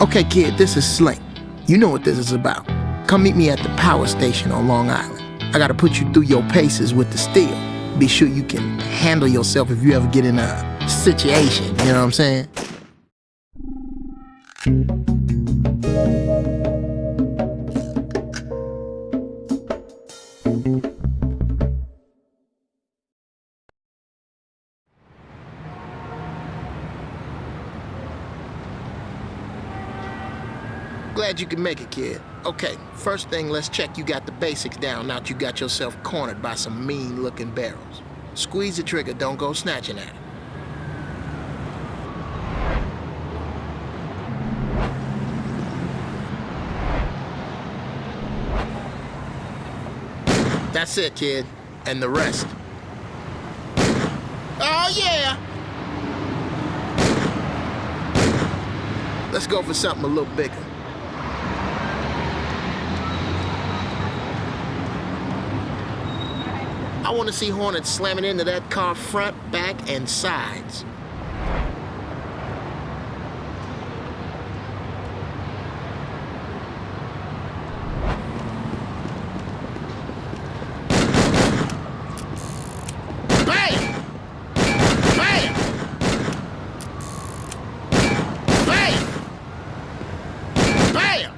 Okay, kid, this is Slink. You know what this is about. Come meet me at the power station on Long Island. I gotta put you through your paces with the steel. Be sure you can handle yourself if you ever get in a situation, you know what I'm saying? Glad you could make it, kid. Okay, first thing, let's check you got the basics down now that you got yourself cornered by some mean-looking barrels. Squeeze the trigger, don't go snatching at it. That's it, kid. And the rest. Oh, yeah! Let's go for something a little bigger. I want to see Hornets slamming into that car front, back, and sides. Bam! Bam! Bam! Bam!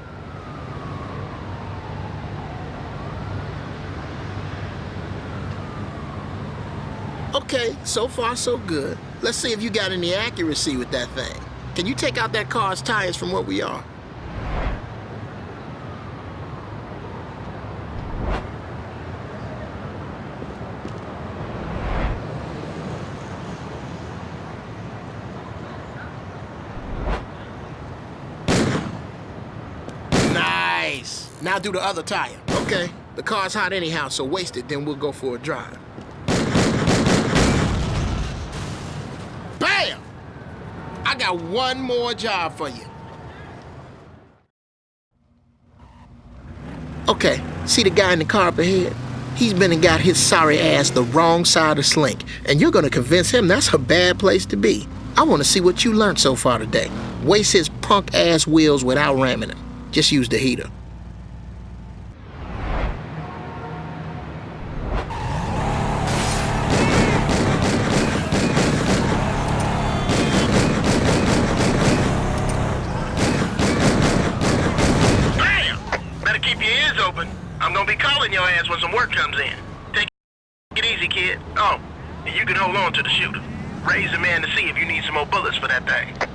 Okay, so far so good. Let's see if you got any accuracy with that thing. Can you take out that car's tires from where we are? Nice. Now do the other tire. Okay, the car's hot anyhow, so waste it, then we'll go for a drive. Bam! I got one more job for you. Okay, see the guy in the car up ahead? He's been and got his sorry ass the wrong side of Slink, and you're gonna convince him that's a bad place to be. I wanna see what you learned so far today. Waste his punk ass wheels without ramming him. Just use the heater. Be calling your ass when some work comes in. Take it easy, kid. Oh, and you can hold on to the shooter. Ray's the man to see if you need some more bullets for that thing.